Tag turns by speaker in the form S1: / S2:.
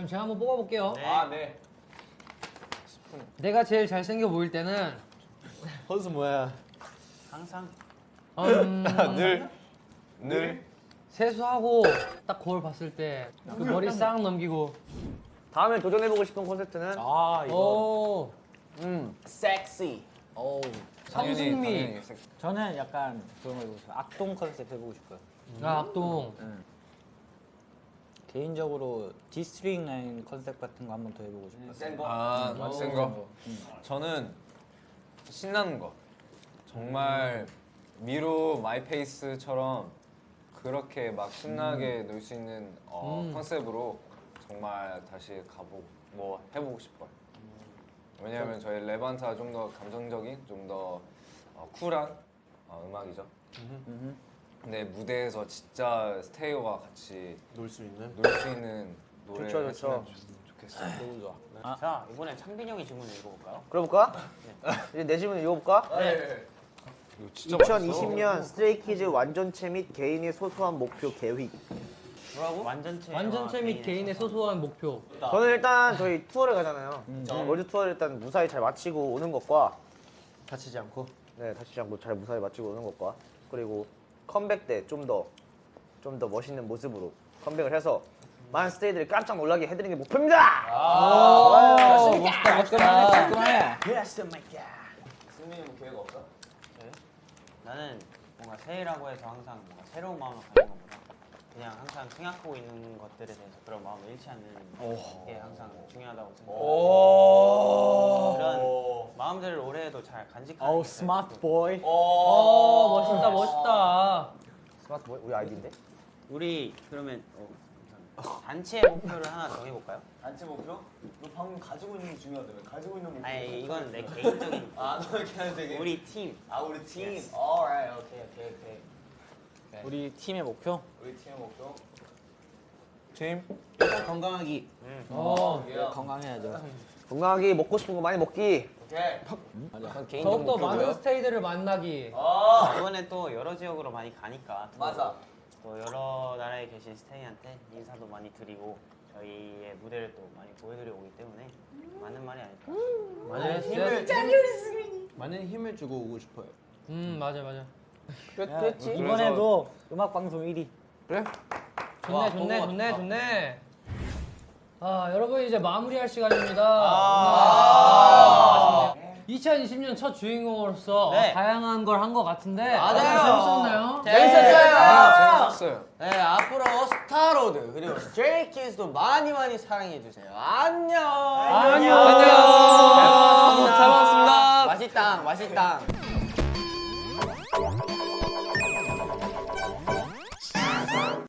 S1: 그럼 제가 한번 뽑아볼게요.
S2: 아 네.
S1: 내가 제일 잘생겨 보일 때는
S3: 헌수 뭐야?
S4: 항상
S1: 음,
S2: 늘 늘.
S1: 세수하고 딱 거울 봤을 때 그 머리 싹 넘기고
S5: 다음에 도전해보고 싶은 콘셉트는 아오음
S3: 섹시. 오.
S1: 성승미
S3: 저는 약간 그런 거 해보고 싶어요. 악동 컨셉 해보고 싶어요.
S1: 아 악동
S3: 개인적으로 District Nine 컨셉 같은 거 한번 더 해보고 싶어요.
S2: 센 거. 아,
S1: 오.
S2: 센 거. 저는 신나는 거. 정말 미로 My Pace처럼 그렇게 막 신나게 놀수 있는 어,
S1: 음.
S2: 컨셉으로 정말 다시 가보고 뭐 해보고 싶어요. 왜냐하면 저희 Levanter 좀 더 감정적인, 좀 더 어, 쿨한 어, 음악이죠. 근데 무대에서 진짜 스테이와 같이
S6: 놀 수 있는.
S2: 놀 수 있는 노래
S5: 좋죠,
S2: 했으면
S5: 좋죠.
S2: 좋- 좋겠어요.
S6: 너무 좋아.
S4: 아. 자 이번에 창빈 형이 질문을 읽어볼까요?
S5: 그래볼까? 이제 내 질문 읽어볼까?
S2: 이거 진짜
S5: 2020년 Stray Kids 완전체 및 개인의 소소한 목표 계획
S4: 뭐라고? 완전체
S1: 완전체 및 개인의 소소한 목표
S5: 저는 일단 저희 투어를 가잖아요 월드 투어를 일단 무사히 잘 마치고 오는 것과
S3: 다치지 않고.
S5: 네 다치지 않고 잘 무사히 마치고 오는 것과 그리고 컴백 때 좀 더 좀 더 멋있는 모습으로 컴백을 해서 많은 스테이들이 깜짝 놀라게 해드리는 게 목표입니다.
S1: 오 멋있다 멋있다
S3: 깔끔하네.
S2: 승민이 뭐 계획 없어?
S4: 나는 뭔가 새해라고 해서 항상 뭔가 새로운 마음을 가진 것보다 그냥 항상 생각하고 있는 것들에 대해서 그런 마음을 잃지 않는 게 항상 중요하다고 생각해요. 마음들을 올해에도 잘 간직하는 게
S3: smart boy.
S1: 오 어, 멋있다 멋있다
S5: smart boy 우리 아이디인데?
S4: 우리 그러면 어. 단체 목표를 하나 정해볼까요?
S2: 단체 목표? 너 방금 가지고 있는 게 중요하다며. 가지고 있는 목표.
S4: 아니 이건 내 개인적인
S2: 아, 너 되게.
S4: 우리 팀
S2: 아, 우리 팀.
S4: Yes.
S2: Alright, 오케이, 오케이, 오케이.
S3: 우리 팀의 목표.
S2: 우리 팀의 목표. 팀.
S3: 일단 건강하기.
S1: 어
S3: 건강해야죠.
S5: 건강하게 먹고 싶은 거 많이 먹기.
S2: 오케이.
S1: 더욱더 많은 스테이들을 만나기
S2: 아,
S4: 이번에 또 여러 지역으로 많이 가니까
S2: 맞아.
S4: 또 여러 나라에 계신 스테이한테 인사도 많이 드리고 저희의 무대를 또 많이 보여드리고 오기 때문에 많은 말이 아닐까
S1: 맞아요
S6: 힘을 많은 힘을 주고 오고 싶어요.
S1: 음 맞아 맞아
S5: 그랬지?
S3: 이번에도 음악 방송 1위.
S2: 그래?
S1: 좋네 좋네 좋네 좋네 아 여러분 이제 마무리할 시간입니다
S4: 아.
S1: 2020년 첫 주인공으로서
S4: 네.
S1: 다양한 걸 한 것 같은데
S7: 맞아요.
S1: 아, 네, 재밌었나요? 네.
S7: 아, 재밌었어요.
S2: 재밌었어요.
S7: 네, 앞으로 스타로드 그리고 Stray Kids도 많이 많이 사랑해 주세요. 안녕.
S1: 안녕.
S7: 안녕.
S1: 네, 잘
S7: 먹었습니다. 아, 맛있다. 맛있다.